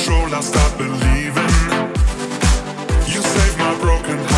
control, I stop believing. You saved my broken